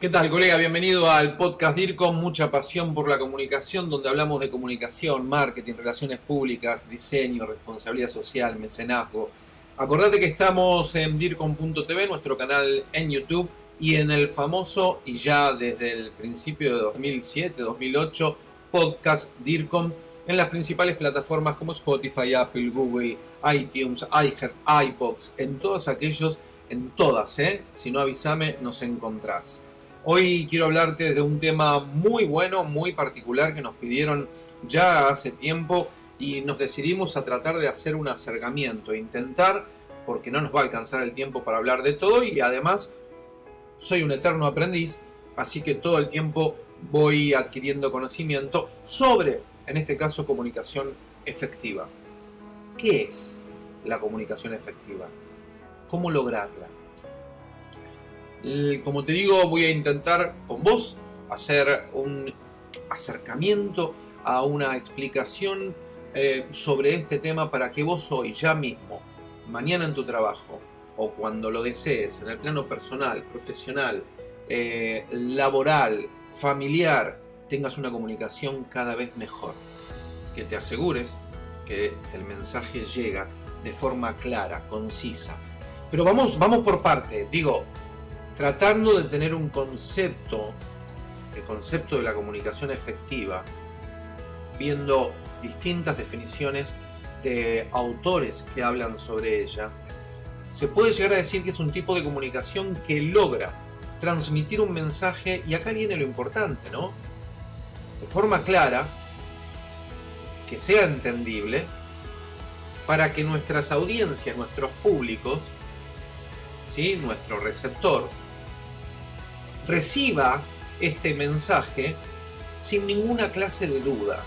¿Qué tal, colega? Bienvenido al podcast DIRCOM, mucha pasión por la comunicación, donde hablamos de comunicación, marketing, relaciones públicas, diseño, responsabilidad social, mecenazgo. Acordate que estamos en DIRCOM.tv, nuestro canal en YouTube, y en el famoso, y ya desde el principio de 2007, 2008, podcast DIRCOM en las principales plataformas como Spotify, Apple, Google, iTunes, iHeart, iBox, en todos aquellos, en todas, ¿eh? Si no avísame, nos encontrás. Hoy quiero hablarte de un tema muy bueno, muy particular que nos pidieron ya hace tiempo y nos decidimos a tratar de hacer un acercamiento, intentar, porque no nos va a alcanzar el tiempo para hablar de todo y además soy un eterno aprendiz, así que todo el tiempo voy adquiriendo conocimiento sobre, en este caso, comunicación efectiva. ¿Qué es la comunicación efectiva? ¿Cómo lograrla? Como te digo, voy a intentar con vos hacer un acercamiento a una explicación eh, sobre este tema para que vos hoy, ya mismo, mañana en tu trabajo, o cuando lo desees, en el plano personal, profesional, eh, laboral, familiar, tengas una comunicación cada vez mejor. Que te asegures que el mensaje llega de forma clara, concisa. Pero vamos, vamos por parte. Digo, tratando de tener un concepto, el concepto de la comunicación efectiva, viendo distintas definiciones de autores que hablan sobre ella, se puede llegar a decir que es un tipo de comunicación que logra transmitir un mensaje, y acá viene lo importante, ¿no? De forma clara, que sea entendible, para que nuestras audiencias, nuestros públicos, ¿sí? nuestro receptor, reciba este mensaje sin ninguna clase de dudas.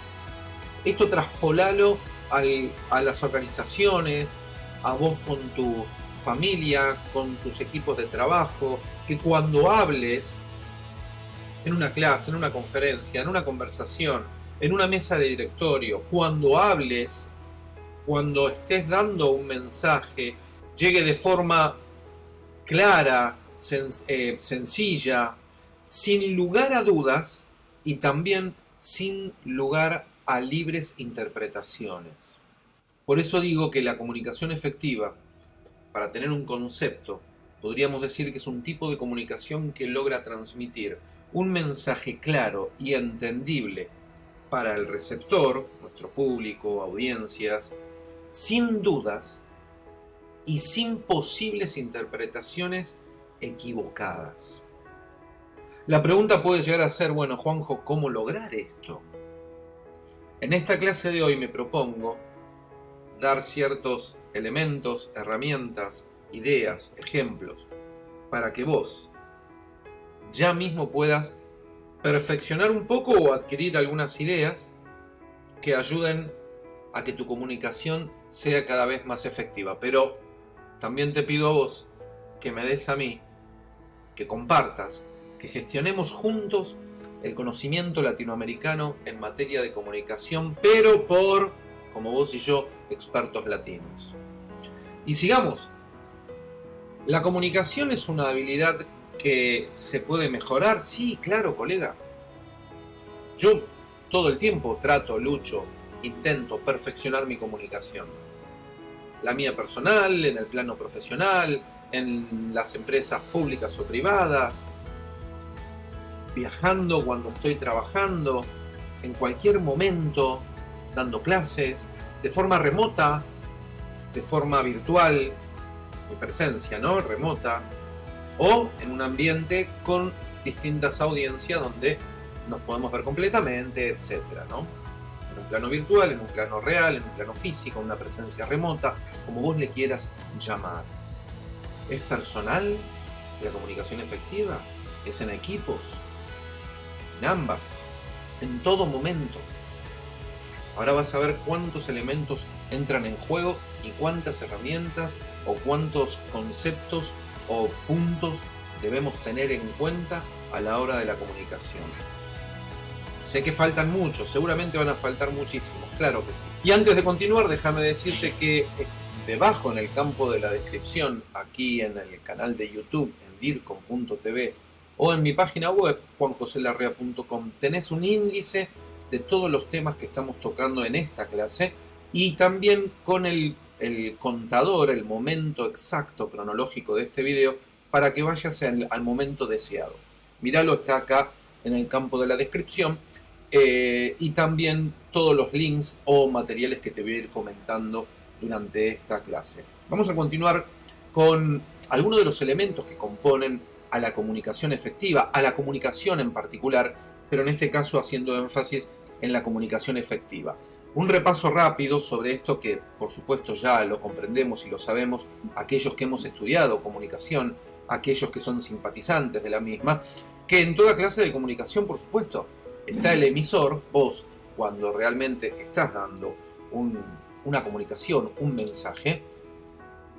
Esto traspolalo a las organizaciones, a vos con tu familia, con tus equipos de trabajo, que cuando hables en una clase, en una conferencia, en una conversación, en una mesa de directorio, cuando hables, cuando estés dando un mensaje, llegue de forma clara, eh, sencilla, sin lugar a dudas y también sin lugar a libres interpretaciones. Por eso digo que la comunicación efectiva, para tener un concepto, podríamos decir que es un tipo de comunicación que logra transmitir un mensaje claro y entendible para el receptor, nuestro público, audiencias, sin dudas y sin posibles interpretaciones equivocadas. La pregunta puede llegar a ser, bueno, Juanjo, ¿cómo lograr esto? En esta clase de hoy me propongo dar ciertos elementos, herramientas, ideas, ejemplos, para que vos ya mismo puedas perfeccionar un poco o adquirir algunas ideas que ayuden a que tu comunicación sea cada vez más efectiva. Pero también te pido a vos que me des a mí, que compartas, que gestionemos juntos el conocimiento latinoamericano en materia de comunicación, pero por, como vos y yo, expertos latinos. Y sigamos. La comunicación es una habilidad que se puede mejorar. Sí, claro, colega. Yo todo el tiempo trato, lucho, intento perfeccionar mi comunicación. La mía personal, en el plano profesional, en las empresas públicas o privadas, viajando cuando estoy trabajando, en cualquier momento, dando clases, de forma remota, de forma virtual, mi presencia, ¿no? Remota, o en un ambiente con distintas audiencias donde nos podemos ver completamente, etcétera, ¿no? En un plano virtual, en un plano real, en un plano físico, una presencia remota, como vos le quieras llamar. ¿Es personal la comunicación efectiva? ¿Es en equipos? En ambas, en todo momento. Ahora vas a ver cuántos elementos entran en juego y cuántas herramientas o cuántos conceptos o puntos debemos tener en cuenta a la hora de la comunicación. Sé que faltan muchos, seguramente van a faltar muchísimos, claro que sí. Y antes de continuar, déjame decirte que debajo en el campo de la descripción, aquí en el canal de YouTube, en dircom.tv o en mi página web, juanjoselarrea.com, tenés un índice de todos los temas que estamos tocando en esta clase y también con el, contador, el momento exacto cronológico de este video para que vayas al momento deseado. Míralo, está acá en el campo de la descripción eh, y también todos los links o materiales que te voy a ir comentando durante esta clase. Vamos a continuar con algunos de los elementos que componen a la comunicación efectiva, a la comunicación en particular, pero en este caso haciendo énfasis en la comunicación efectiva. Un repaso rápido sobre esto que por supuesto ya lo comprendemos y lo sabemos aquellos que hemos estudiado comunicación, aquellos que son simpatizantes de la misma, que en toda clase de comunicación por supuesto está el emisor, vos, cuando realmente estás dando una comunicación, un mensaje,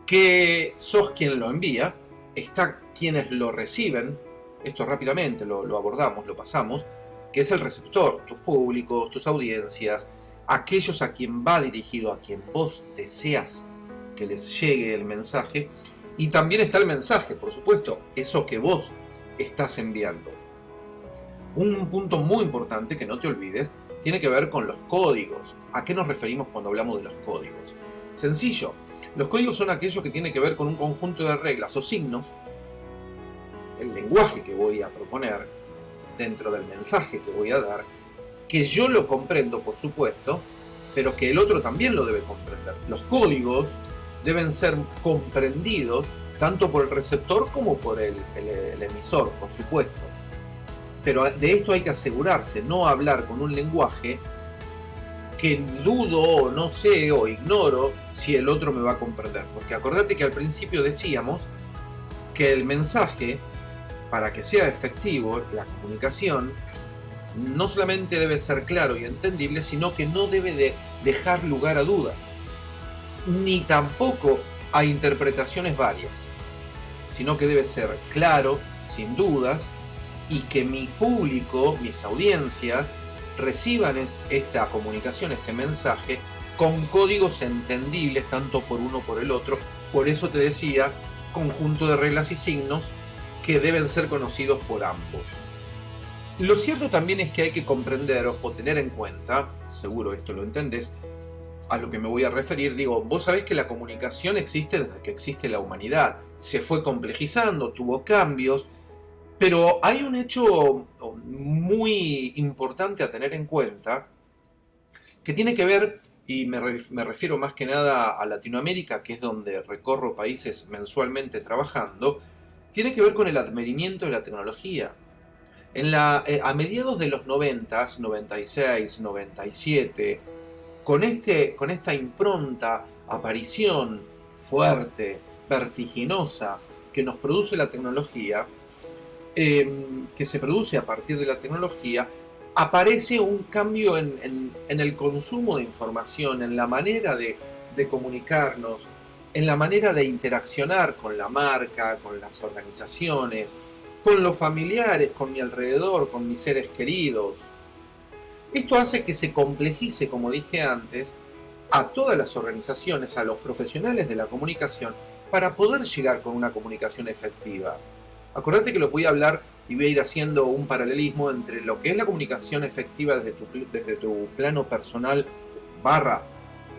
que sos quien lo envía, está quienes lo reciben, esto rápidamente lo, lo abordamos, lo pasamos, que es el receptor, tus públicos, tus audiencias, aquellos a quien va dirigido, a quien vos deseas que les llegue el mensaje, y también está el mensaje, por supuesto, eso que vos estás enviando. Un punto muy importante que no te olvides tiene que ver con los códigos. ¿A qué nos referimos cuando hablamos de los códigos? Sencillo, los códigos son aquellos que tienen que ver con un conjunto de reglas o signos, el lenguaje que voy a proponer dentro del mensaje que voy a dar, que yo lo comprendo, por supuesto, pero que el otro también lo debe comprender. Los códigos deben ser comprendidos tanto por el receptor como por el, el emisor, por supuesto. Pero de esto hay que asegurarse, no hablar con un lenguaje que dudo o no sé o ignoro si el otro me va a comprender. Porque acordate que al principio decíamos que el mensaje, para que sea efectivo, la comunicación, no solamente debe ser claro y entendible, sino que no debe de dejar lugar a dudas, ni tampoco a interpretaciones varias, sino que debe ser claro, sin dudas, y que mi público, mis audiencias, reciban esta comunicación, este mensaje, con códigos entendibles tanto por uno por el otro. Por eso te decía, conjunto de reglas y signos que deben ser conocidos por ambos. Lo cierto también es que hay que comprender o tener en cuenta, seguro esto lo entendés, a lo que me voy a referir, digo, vos sabés que la comunicación existe desde que existe la humanidad, se fue complejizando, tuvo cambios, pero hay un hecho muy importante a tener en cuenta que tiene que ver, y me, refiero más que nada a Latinoamérica, que es donde recorro países mensualmente trabajando, tiene que ver con el advenimiento de la tecnología. En la, eh, a mediados de los 90, 96, 97, con, este, con esta impronta, aparición fuerte, vertiginosa, que nos produce la tecnología, Em, que se produce a partir de la tecnología, aparece un cambio en, el consumo de información, en la manera de, comunicarnos, en la manera de interaccionar con la marca, con las organizaciones, con los familiares, con mi alrededor, con mis seres queridos. Esto hace que se complejice, como dije antes, a todas las organizaciones, a los profesionales de la comunicación, para poder llegar con una comunicación efectiva. Acordate que lo voy a hablar y voy a ir haciendo un paralelismo entre lo que es la comunicación efectiva desde tu, plano personal barra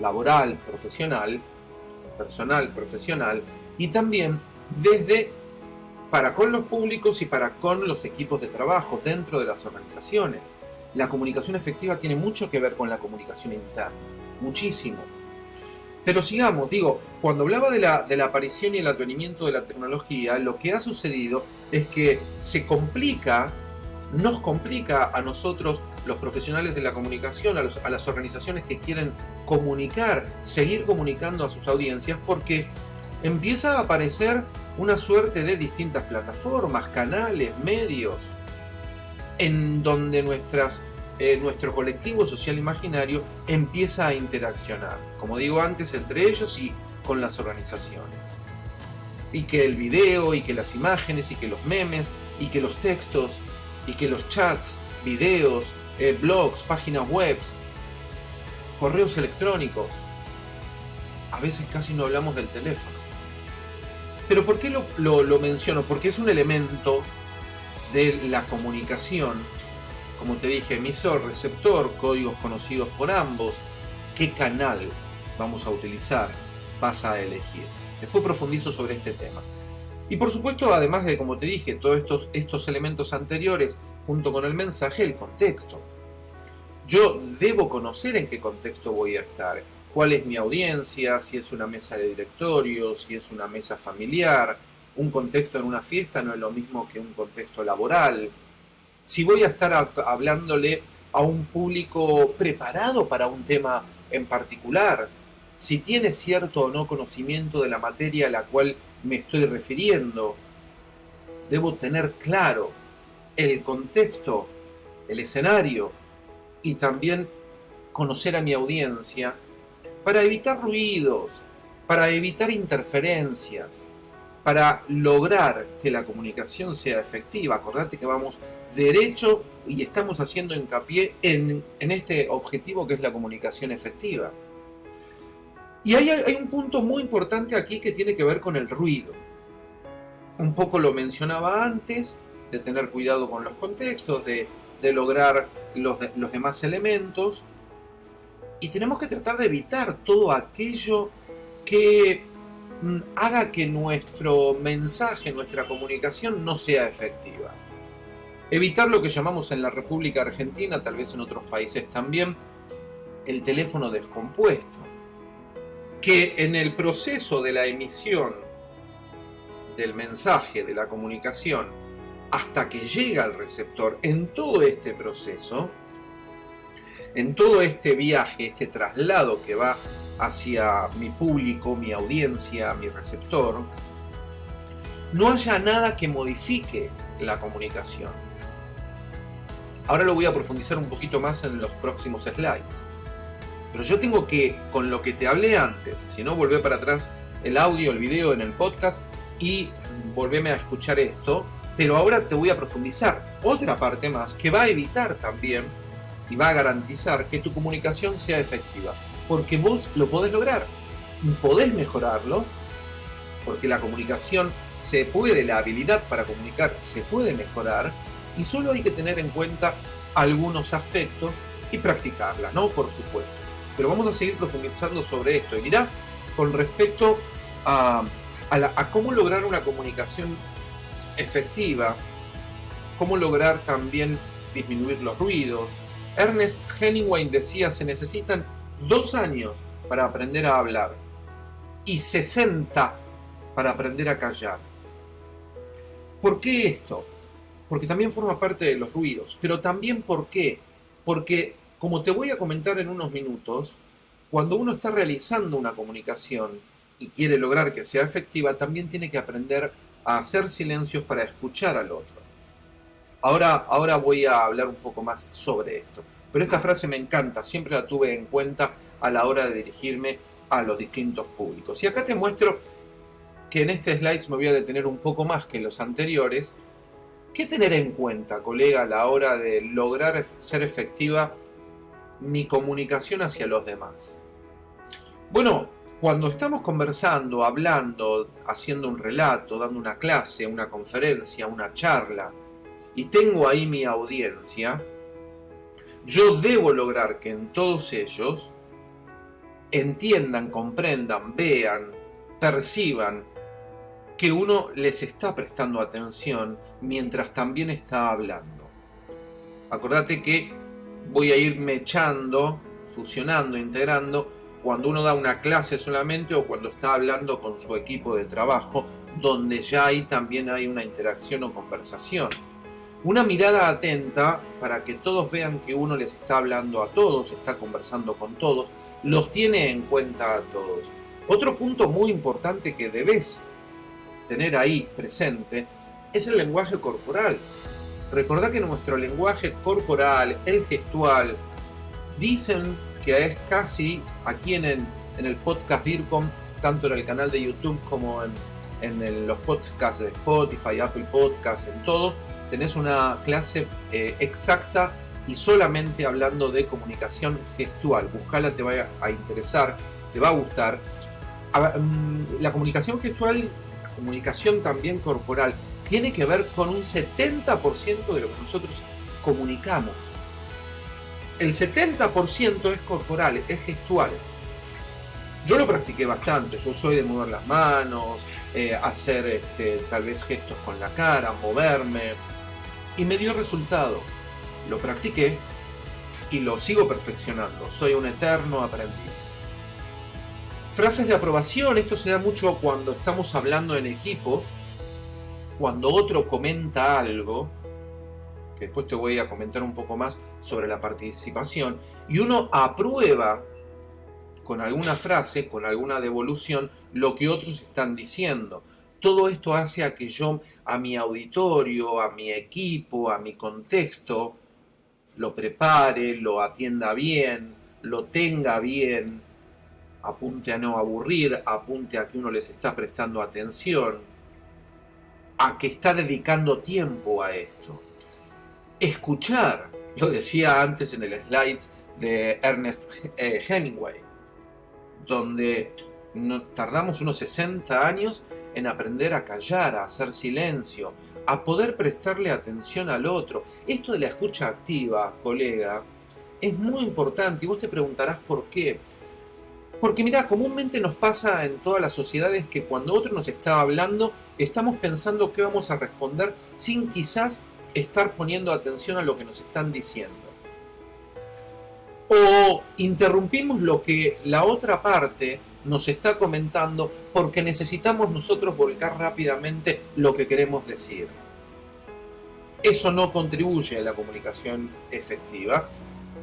laboral, profesional, personal, profesional, y también desde para con los públicos y para con los equipos de trabajo dentro de las organizaciones. La comunicación efectiva tiene mucho que ver con la comunicación interna, muchísimo. Pero sigamos, digo, cuando hablaba de la, aparición y el advenimiento de la tecnología, lo que ha sucedido es que se complica, nos complica a nosotros, los profesionales de la comunicación, a las organizaciones que quieren comunicar, seguir comunicando a sus audiencias, porque empieza a aparecer una suerte de distintas plataformas, canales, medios, en donde nuestras eh, nuestro colectivo social imaginario empieza a interaccionar, como digo antes, entre ellos y con las organizaciones. Y que el video, y que las imágenes, y que los memes, y que los textos, y que los chats, videos, eh, blogs, páginas web, correos electrónicos, a veces casi no hablamos del teléfono. Pero ¿por qué lo, lo menciono? Porque es un elemento de la comunicación, como te dije, emisor, receptor, códigos conocidos por ambos, qué canal vamos a utilizar, vas a elegir. Después profundizo sobre este tema. Y por supuesto, además de, como te dije, todos estos, estos elementos anteriores, junto con el mensaje, el contexto. Yo debo conocer en qué contexto voy a estar, cuál es mi audiencia, si es una mesa de directorio, si es una mesa familiar, un contexto en una fiesta no es lo mismo que un contexto laboral. Si voy a estar hablándole a un público preparado para un tema en particular, si tiene cierto o no conocimiento de la materia a la cual me estoy refiriendo, debo tener claro el contexto, el escenario y también conocer a mi audiencia para evitar ruidos, para evitar interferencias, para lograr que la comunicación sea efectiva. Acordate que vamos derecho y estamos haciendo hincapié en, en este objetivo que es la comunicación efectiva. Y hay, hay un punto muy importante aquí que tiene que ver con el ruido. Un poco lo mencionaba antes, de tener cuidado con los contextos, de, de lograr los, los demás elementos. Y tenemos que tratar de evitar todo aquello que mm, haga que nuestro mensaje, nuestra comunicación no sea efectiva. Evitar lo que llamamos en la República Argentina, tal vez en otros países también, el teléfono descompuesto. Que en el proceso de la emisión del mensaje, de la comunicación, hasta que llega al receptor, en todo este proceso, en todo este viaje, este traslado que va hacia mi público, mi audiencia, mi receptor, no haya nada que modifique la comunicación. Ahora lo voy a profundizar un poquito más en los próximos slides. Pero yo tengo que, con lo que te hablé antes, si no, volvé para atrás el audio, el video en el podcast y volveme a escuchar esto. Pero ahora te voy a profundizar otra parte más que va a evitar también y va a garantizar que tu comunicación sea efectiva. Porque vos lo podés lograr. Podés mejorarlo. Porque la comunicación se puede, la habilidad para comunicar se puede mejorar y solo hay que tener en cuenta algunos aspectos y practicarla, ¿no? Por supuesto. Pero vamos a seguir profundizando sobre esto. Y mirá, con respecto a, a cómo lograr una comunicación efectiva, cómo lograr también disminuir los ruidos. Ernest Hemingway decía, se necesitan dos años para aprender a hablar y 60 para aprender a callar. ¿Por qué esto? Porque también forma parte de los ruidos. Pero también ¿por qué? Porque, como te voy a comentar en unos minutos, cuando uno está realizando una comunicación y quiere lograr que sea efectiva, también tiene que aprender a hacer silencios para escuchar al otro. Ahora, ahora voy a hablar un poco más sobre esto. Pero esta frase me encanta, siempre la tuve en cuenta a la hora de dirigirme a los distintos públicos. Y acá te muestro que en este slide me voy a detener un poco más que los anteriores, ¿Qué tener en cuenta, colega, a la hora de lograr ser efectiva mi comunicación hacia los demás? Bueno, cuando estamos conversando, hablando, haciendo un relato, dando una clase, una conferencia, una charla, y tengo ahí mi audiencia, yo debo lograr que en todos ellos entiendan, comprendan, vean, perciban que uno les está prestando atención mientras también está hablando. Acordate que voy a ir mechando, fusionando, integrando cuando uno da una clase solamente o cuando está hablando con su equipo de trabajo, donde ya ahí también hay una interacción o conversación. Una mirada atenta para que todos vean que uno les está hablando a todos, está conversando con todos, los tiene en cuenta a todos. Otro punto muy importante que debes tener ahí presente es el lenguaje corporal. Recordad que nuestro lenguaje corporal, el gestual, dicen que es casi aquí en el, en el podcast DIRCOM, tanto en el canal de YouTube como en, en los podcasts de Spotify, Apple Podcasts, en todos, tenés una clase eh, exacta y solamente hablando de comunicación gestual. Buscala, te va a interesar, te va a gustar. Mm, la comunicación gestual comunicación también corporal tiene que ver con un 70% de lo que nosotros comunicamos. El 70% es corporal, es gestual. Yo lo practiqué bastante, yo soy de mover las manos, eh, hacer este, tal vez gestos con la cara, moverme, y me dio resultado. Lo practiqué y lo sigo perfeccionando, soy un eterno aprendiz. Frases de aprobación, esto se da mucho cuando estamos hablando en equipo, cuando otro comenta algo, que después te voy a comentar un poco más sobre la participación, y uno aprueba con alguna frase, con alguna devolución, lo que otros están diciendo. Todo esto hace a que yo a mi auditorio, a mi equipo, a mi contexto, lo prepare, lo atienda bien, lo tenga bien, apunte a no aburrir, apunte a que uno les está prestando atención, a que está dedicando tiempo a esto. Escuchar, lo decía antes en el slide de Ernest eh, Hemingway, donde tardamos unos 60 años en aprender a callar, a hacer silencio, a poder prestarle atención al otro. Esto de la escucha activa, colega, es muy importante y vos te preguntarás por qué. Porque mira, comúnmente nos pasa en todas las sociedades que cuando otro nos está hablando, estamos pensando qué vamos a responder sin quizás estar poniendo atención a lo que nos están diciendo. O interrumpimos lo que la otra parte nos está comentando porque necesitamos nosotros volcar rápidamente lo que queremos decir. Eso no contribuye a la comunicación efectiva.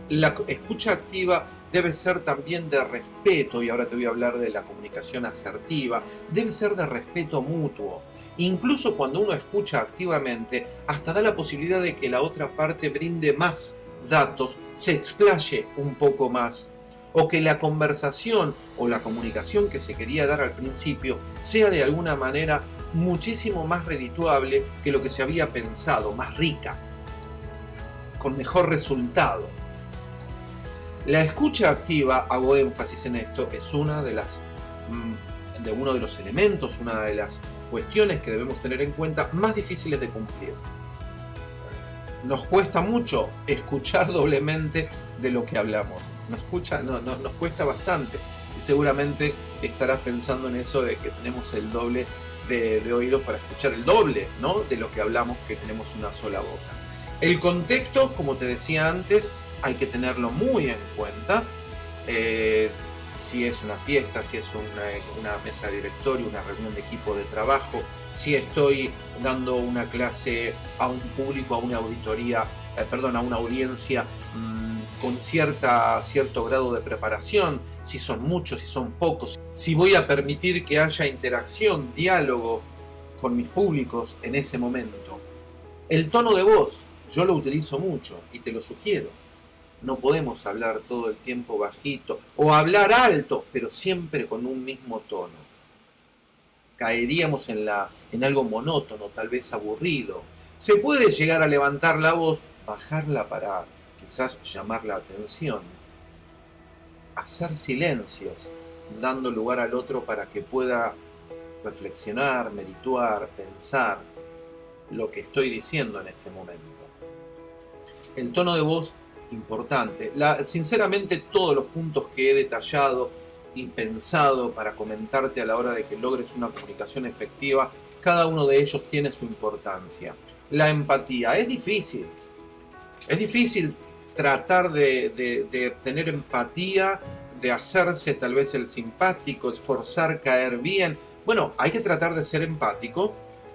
La escucha activa debe ser también de respeto, y ahora te voy a hablar de la comunicación asertiva, debe ser de respeto mutuo. Incluso cuando uno escucha activamente, hasta da la posibilidad de que la otra parte brinde más datos, se explaye un poco más, o que la conversación o la comunicación que se quería dar al principio sea de alguna manera muchísimo más redituable que lo que se había pensado, más rica, con mejor resultado. La escucha activa, hago énfasis en esto, es una de las mm, de uno de los elementos, una de las cuestiones que debemos tener en cuenta más difíciles de cumplir. Nos cuesta mucho escuchar doblemente de lo que hablamos. Nos, nos cuesta bastante. Y seguramente estarás pensando en eso de que tenemos el doble de, de oídos para escuchar el doble ¿no? de lo que hablamos que tenemos una sola boca. El contexto, como te decía antes, hay que tenerlo muy en cuenta. Eh, si es una fiesta, si es una, mesa de directorio, una reunión de equipo de trabajo, si estoy dando una clase a un público, a una auditoría, eh, perdón, a una audiencia mm, con cierta, cierto grado de preparación, si son muchos, si son pocos, si voy a permitir que haya interacción, diálogo con mis públicos en ese momento. El tono de voz, yo lo utilizo mucho y te lo sugiero no podemos hablar todo el tiempo bajito o hablar alto, pero siempre con un mismo tono. Caeríamos en, la, en algo monótono, tal vez aburrido. Se puede llegar a levantar la voz, bajarla para quizás llamar la atención. Hacer silencios, dando lugar al otro para que pueda reflexionar, merituar, pensar lo que estoy diciendo en este momento. El tono de voz importante. sinceramente todos los puntos que he detallado y pensado para comentarte a la hora de que logres una comunicación efectiva, cada uno de ellos tiene su importancia. La empatía es difícil. Es difícil tratar de, tener empatía, de hacerse tal vez el simpático, esforzar caer bien. Bueno, hay que tratar de ser empático,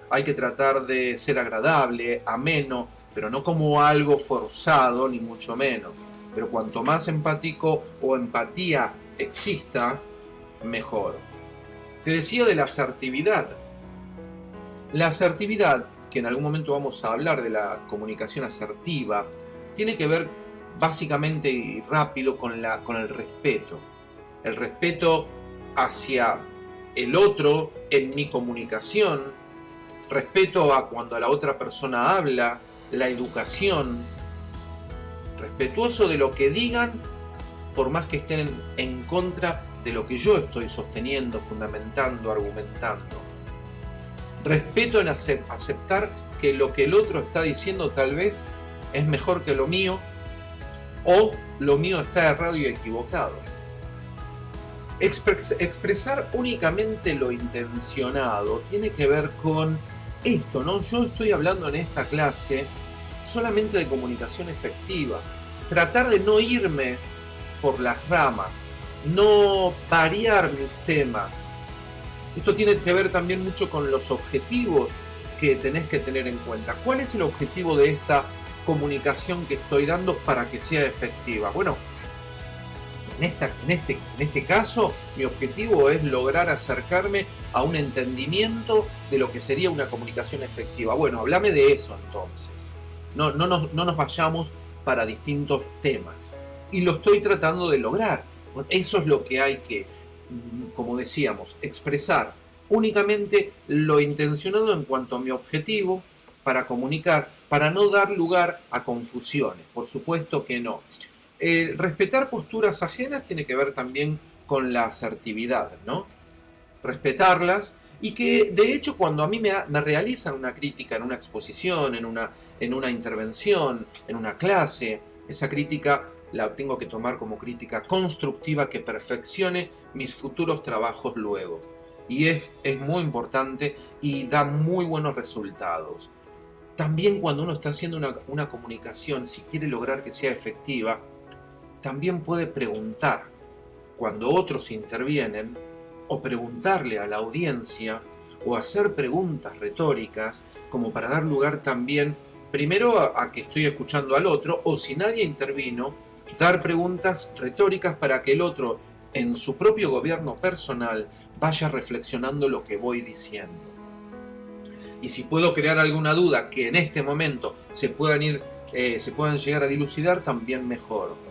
hay que tratar de ser agradable, ameno, pero no como algo forzado, ni mucho menos. Pero cuanto más empático o empatía exista, mejor. Te decía de la asertividad. La asertividad, que en algún momento vamos a hablar de la comunicación asertiva, tiene que ver básicamente y rápido con, la, con el respeto. El respeto hacia el otro en mi comunicación, respeto a cuando la otra persona habla, la educación, respetuoso de lo que digan, por más que estén en contra de lo que yo estoy sosteniendo, fundamentando, argumentando. Respeto en aceptar que lo que el otro está diciendo tal vez es mejor que lo mío o lo mío está errado y equivocado. expresar únicamente lo intencionado tiene que ver con esto, ¿no? Yo estoy hablando en esta clase solamente de comunicación efectiva. Tratar de no irme por las ramas, no variar mis temas. Esto tiene que ver también mucho con los objetivos que tenés que tener en cuenta. ¿Cuál es el objetivo de esta comunicación que estoy dando para que sea efectiva? Bueno, en, esta, en, este, en este caso, mi objetivo es lograr acercarme a un entendimiento de lo que sería una comunicación efectiva. Bueno, háblame de eso entonces. No, no, nos, no nos vayamos para distintos temas. Y lo estoy tratando de lograr. Eso es lo que hay que, como decíamos, expresar únicamente lo intencionado en cuanto a mi objetivo para comunicar, para no dar lugar a confusiones. Por supuesto que no. Respetar posturas ajenas tiene que ver también con la asertividad, ¿no? Respetarlas y que de hecho cuando a mí me, me, realizan una crítica en una exposición, en una, en una intervención, en una clase, esa crítica la tengo que tomar como crítica constructiva que perfeccione mis futuros trabajos luego. Y es, es muy importante y da muy buenos resultados. También cuando uno está haciendo una, una comunicación, si quiere lograr que sea efectiva, también puede preguntar cuando otros intervienen o preguntarle a la audiencia o hacer preguntas retóricas como para dar lugar también primero a, que estoy escuchando al otro o si nadie intervino, dar preguntas retóricas para que el otro en su propio gobierno personal vaya reflexionando lo que voy diciendo. Y si puedo crear alguna duda que en este momento se puedan ir, eh, se puedan llegar a dilucidar, también mejor.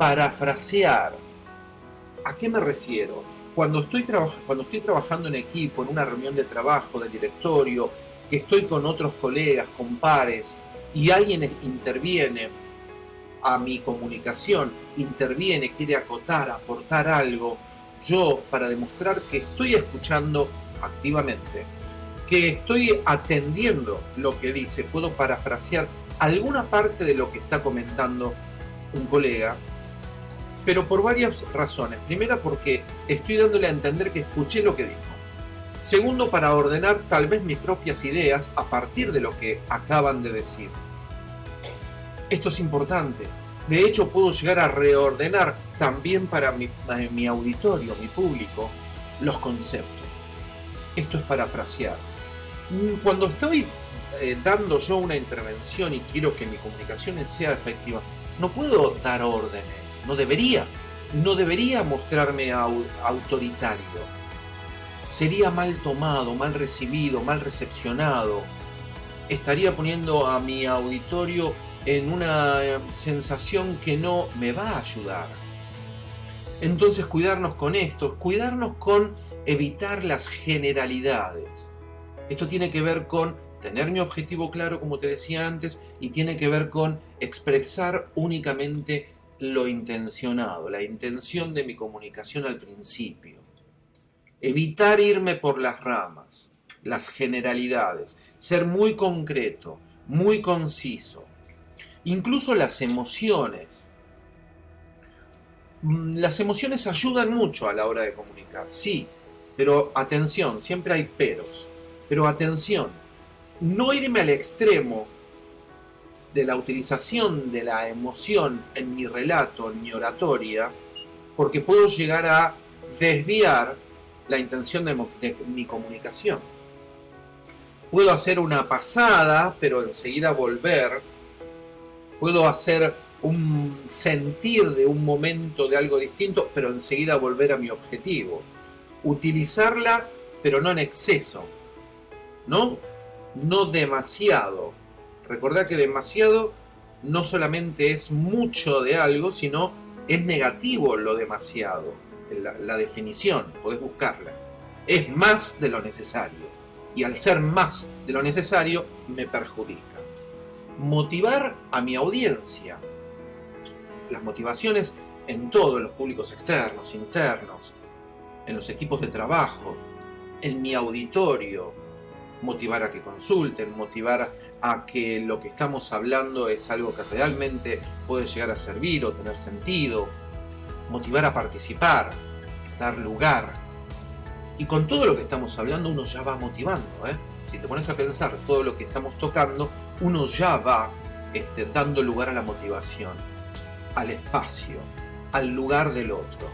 Parafrasear. ¿A qué me refiero? Cuando estoy, cuando estoy trabajando en equipo, en una reunión de trabajo, de directorio, que estoy con otros colegas, con pares, y alguien interviene a mi comunicación, interviene, quiere acotar, aportar algo, yo para demostrar que estoy escuchando activamente, que estoy atendiendo lo que dice, puedo parafrasear alguna parte de lo que está comentando un colega, pero por varias razones. Primera porque estoy dándole a entender que escuché lo que dijo. Segundo, para ordenar tal vez mis propias ideas a partir de lo que acaban de decir. Esto es importante. De hecho, puedo llegar a reordenar también para mi, mi auditorio, mi público, los conceptos. Esto es parafrasear. Mm, cuando estoy eh, dando yo una intervención y quiero que mi comunicación sea efectiva, no puedo dar órdenes, no debería. No debería mostrarme autoritario sería mal tomado, mal recibido, mal recepcionado. Estaría poniendo a mi auditorio en una sensación que no me va a ayudar. Entonces cuidarnos con esto, cuidarnos con evitar las generalidades. Esto tiene que ver con tener mi objetivo claro, como te decía antes, y tiene que ver con expresar únicamente lo intencionado, la intención de mi comunicación al principio. Evitar irme por las ramas, las generalidades, ser muy concreto, muy conciso. Incluso las emociones. Mm, las emociones ayudan mucho a la hora de comunicar, sí, pero atención, siempre hay peros. Pero atención, no irme al extremo de la utilización de la emoción en mi relato, en mi oratoria, porque puedo llegar a desviar la intención de, mi comunicación. Puedo hacer una pasada, pero enseguida volver. Puedo hacer un sentir de un momento de algo distinto, pero enseguida volver a mi objetivo. Utilizarla, pero no en exceso. ¿No? No demasiado. Recordad que demasiado no solamente es mucho de algo, sino es negativo lo demasiado la, definición, podés buscarla, es más de lo necesario. Y al ser más de lo necesario, me perjudica. Motivar a mi audiencia. Las motivaciones en todos los públicos externos, internos, en los equipos de trabajo, en mi auditorio, motivar a que consulten, motivar a que lo que estamos hablando es algo que realmente puede llegar a servir o tener sentido, motivar a participar, dar lugar. Y con todo lo que estamos hablando uno ya va motivando. ¿eh? Si te pones a pensar todo lo que estamos tocando, uno ya va este, dando lugar a la motivación, al espacio, al lugar del otro.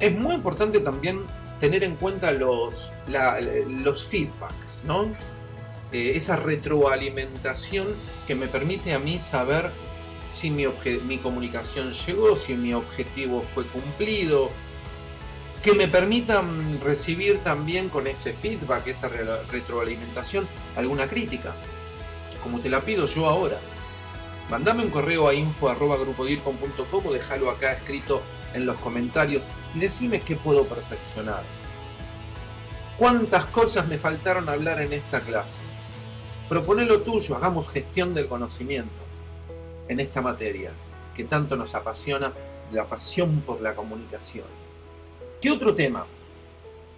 Es muy importante también tener en cuenta los, los feedbacks, ¿no? Eh, esa retroalimentación que me permite a mí saber si mi, mi comunicación llegó, si mi objetivo fue cumplido, que me permitan recibir también con ese feedback, esa retroalimentación, alguna crítica, como te la pido yo ahora. Mandame un correo a info.grupodircom.com o déjalo acá escrito en los comentarios y decime qué puedo perfeccionar. ¿Cuántas cosas me faltaron hablar en esta clase? Propone lo tuyo, hagamos gestión del conocimiento en esta materia que tanto nos apasiona, la pasión por la comunicación. ¿Qué otro tema?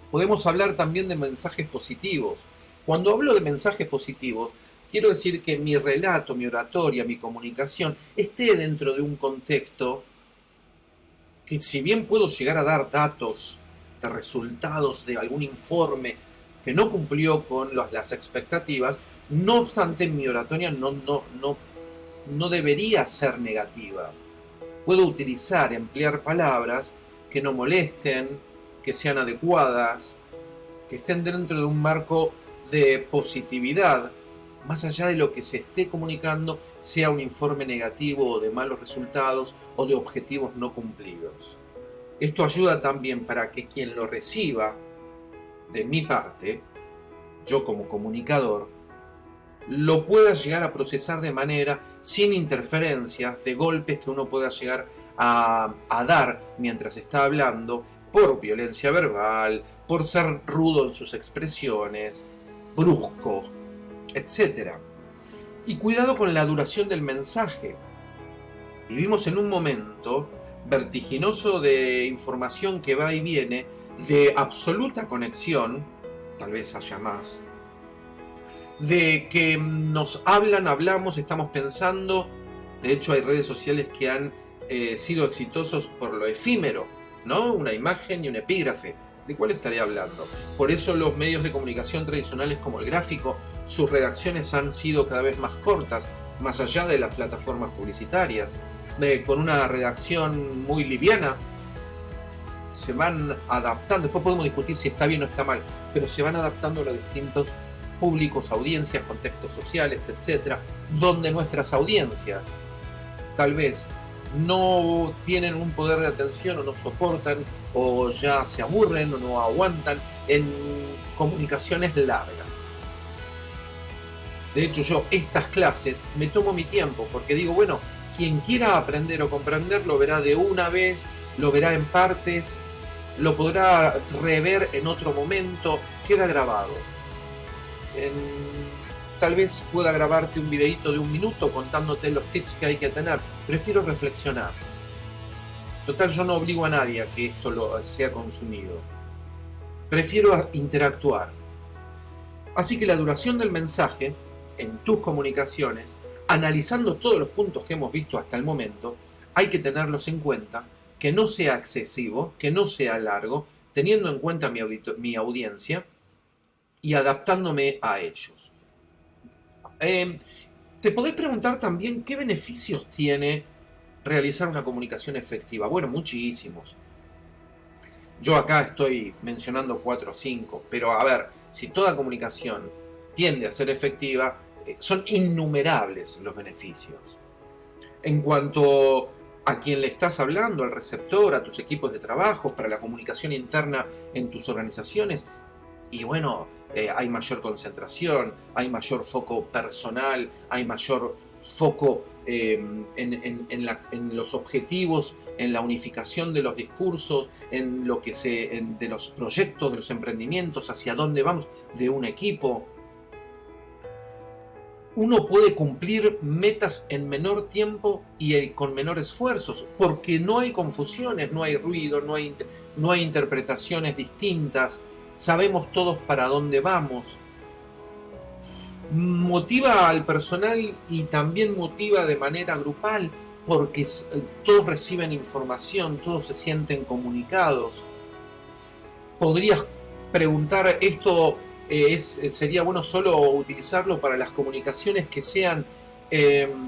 Podemos hablar también de mensajes positivos. Cuando hablo de mensajes positivos, quiero decir que mi relato, mi oratoria, mi comunicación esté dentro de un contexto que si bien puedo llegar a dar datos de resultados de algún informe que no cumplió con las expectativas, no obstante mi oratoria no, no, no, no debería ser negativa. Puedo utilizar, emplear palabras que no molesten, que sean adecuadas, que estén dentro de un marco de positividad, más allá de lo que se esté comunicando sea un informe negativo o de malos resultados o de objetivos no cumplidos. Esto ayuda también para que quien lo reciba, de mi parte, yo como comunicador, lo pueda llegar a procesar de manera sin interferencias, de golpes que uno pueda llegar a, a dar mientras está hablando, por violencia verbal, por ser rudo en sus expresiones, brusco, etc. Y cuidado con la duración del mensaje. Vivimos en un momento vertiginoso de información que va y viene, de absoluta conexión, tal vez haya más, de que nos hablan, hablamos, estamos pensando, de hecho hay redes sociales que han eh, sido exitosos por lo efímero, ¿no? Una imagen y un epígrafe. ¿De cuál estaría hablando? Por eso los medios de comunicación tradicionales como el gráfico sus redacciones han sido cada vez más cortas, más allá de las plataformas publicitarias, con una redacción muy liviana, se van adaptando, después podemos discutir si está bien o está mal, pero se van adaptando a los distintos públicos, audiencias, contextos sociales, etcétera, donde nuestras audiencias tal vez no tienen un poder de atención o no soportan o ya se aburren o no aguantan en comunicaciones largas. De hecho, yo estas clases me tomo mi tiempo porque digo, bueno, quien quiera aprender o comprender lo verá de una vez, lo verá en partes, lo podrá rever en otro momento, queda grabado. Tal vez pueda grabarte un videito de un minuto contándote los tips que hay que tener. Prefiero reflexionar. Total, yo no obligo a nadie a que esto lo sea consumido. Prefiero interactuar. Así que la duración del mensaje en tus comunicaciones, analizando todos los puntos que hemos visto hasta el momento, hay que tenerlos en cuenta, que no sea excesivo, que no sea largo, teniendo en cuenta mi, mi audiencia y adaptándome a ellos. Em, te podés preguntar también qué beneficios tiene realizar una comunicación efectiva. Bueno, muchísimos. Yo acá estoy mencionando cuatro o cinco, pero a ver, si toda comunicación tiende a ser efectiva, eh, son innumerables los beneficios. En cuanto a quien le estás hablando, al receptor, a tus equipos de trabajo, para la comunicación interna en tus organizaciones, y bueno, eh, hay mayor concentración, hay mayor foco personal, hay mayor foco em, en, los objetivos, en la unificación de los discursos, en lo que se, de los proyectos, de los emprendimientos, hacia dónde vamos, de un equipo. Uno puede cumplir metas en menor tiempo y eh, con menor esfuerzos, porque no hay confusiones, no hay ruido, no hay, no hay interpretaciones distintas, sabemos todos para dónde vamos. motiva al personal y también motiva de manera grupal porque eh, todos reciben información, todos se sienten comunicados. Podrías preguntar, ¿esto eh, es, sería bueno solo utilizarlo para las comunicaciones que sean em,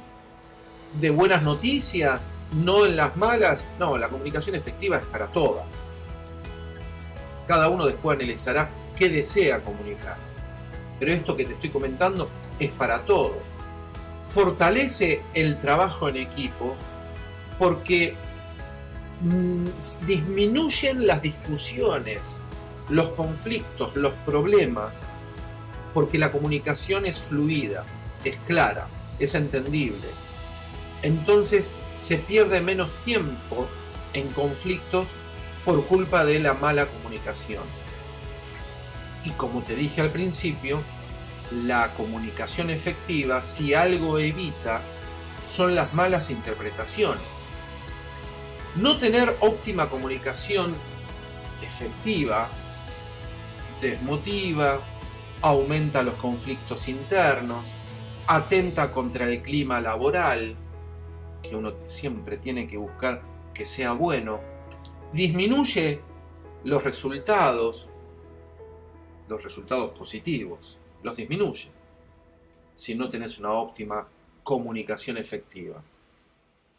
de buenas noticias, no en las malas? No, la comunicación efectiva es para todas. Cada uno después analizará qué desea comunicar. Pero esto que te estoy comentando es para todos fortalece el trabajo en equipo porque mm, disminuyen las discusiones, los conflictos, los problemas, porque la comunicación es fluida, es clara, es entendible. Entonces se pierde menos tiempo en conflictos por culpa de la mala comunicación. Y como te dije al principio, la comunicación efectiva, si algo evita, son las malas interpretaciones. No tener óptima comunicación efectiva desmotiva, aumenta los conflictos internos, atenta contra el clima laboral, que uno siempre tiene que buscar que sea bueno, disminuye los resultados, los resultados positivos los disminuye si no tenés una óptima comunicación efectiva.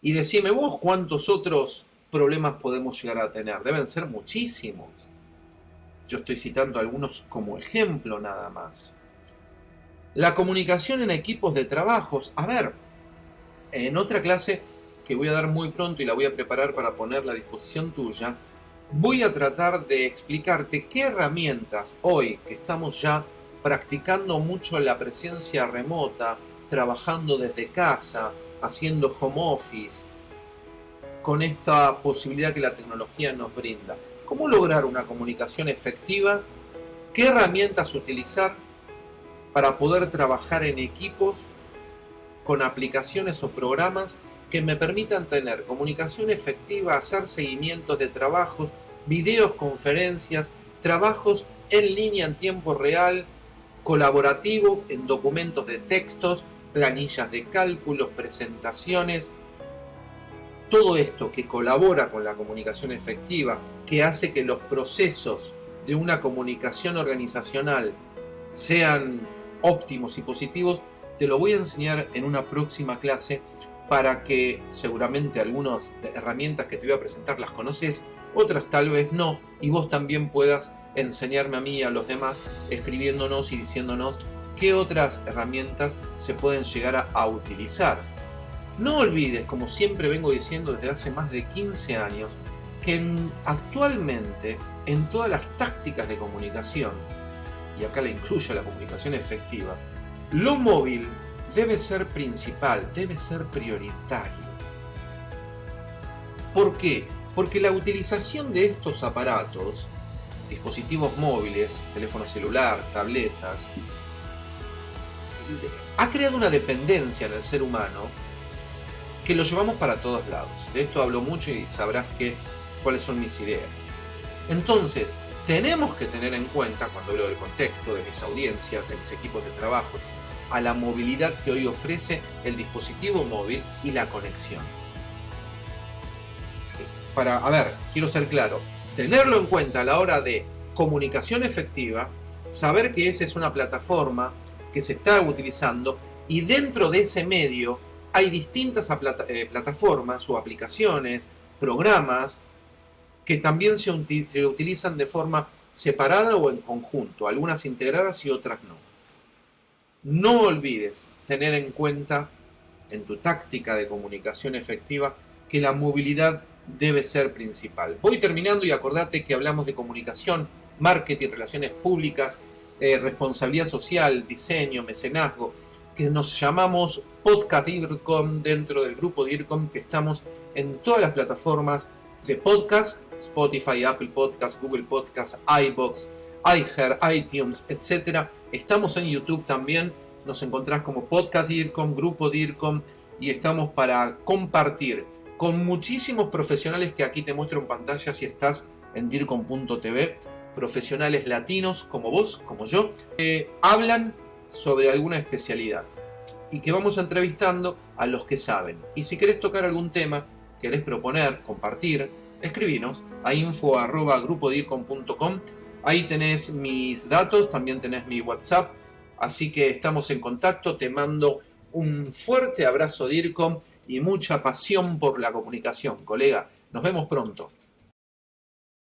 Y decime vos cuántos otros problemas podemos llegar a tener. Deben ser muchísimos. Yo estoy citando algunos como ejemplo nada más. La comunicación en equipos de trabajos. A ver, en otra clase que voy a dar muy pronto y la voy a preparar para ponerla a disposición tuya, voy a tratar de explicarte qué herramientas hoy que estamos ya practicando mucho la presencia remota, trabajando desde casa, haciendo home office, con esta posibilidad que la tecnología nos brinda. ¿Cómo lograr una comunicación efectiva? ¿Qué herramientas utilizar para poder trabajar en equipos con aplicaciones o programas que me permitan tener comunicación efectiva, hacer seguimientos de trabajos, videos, conferencias, trabajos en línea en tiempo real, colaborativo en documentos de textos, planillas de cálculos, presentaciones, todo esto que colabora con la comunicación efectiva, que hace que los procesos de una comunicación organizacional sean óptimos y positivos, te lo voy a enseñar en una próxima clase para que seguramente algunas herramientas que te voy a presentar las conoces, otras tal vez no, y vos también puedas enseñarme a mí y a los demás escribiéndonos y diciéndonos qué otras herramientas se pueden llegar a, utilizar. No olvides, como siempre vengo diciendo desde hace más de 15 años, que actualmente en todas las tácticas de comunicación, y acá le incluyo la comunicación efectiva, lo móvil debe ser principal, debe ser prioritario. ¿Por qué? Porque la utilización de estos aparatos dispositivos móviles, teléfono celular, tabletas, ha creado una dependencia en el ser humano que lo llevamos para todos lados. De esto hablo mucho y sabrás que, cuáles son mis ideas. Entonces, tenemos que tener en cuenta, cuando hablo del contexto, de mis audiencias, de mis equipos de trabajo, a la movilidad que hoy ofrece el dispositivo móvil y la conexión. Para, a ver, quiero ser claro, tenerlo en cuenta a la hora de comunicación efectiva, saber que esa es una plataforma que se está utilizando y dentro de ese medio hay distintas eh, plataformas o aplicaciones, programas que también se, utilizan de forma separada o en conjunto, algunas integradas y otras no. No olvides tener en cuenta en tu táctica de comunicación efectiva que la movilidad debe ser principal. Voy terminando y acordate que hablamos de comunicación, marketing, relaciones públicas, eh, responsabilidad social, diseño, mecenazgo, que nos llamamos Podcast DIRCOM dentro del grupo DIRCOM, que estamos en todas las plataformas de podcast, Spotify, Apple Podcast, Google Podcast, iBox, iHeart, iTunes, etc. Estamos en YouTube también, nos encontrás como Podcast DIRCOM, Grupo DIRCOM, y estamos para compartir con muchísimos profesionales que aquí te muestro en pantalla si estás en dircom.tv, profesionales latinos como vos, como yo, que hablan sobre alguna especialidad y que vamos entrevistando a los que saben. Y si querés tocar algún tema, querés proponer, compartir, escribinos a info.grupodircom.com. Ahí tenés mis datos, también tenés mi WhatsApp, así que estamos en contacto. Te mando un fuerte abrazo DIRCOM y mucha pasión por la comunicación, colega. Nos vemos pronto.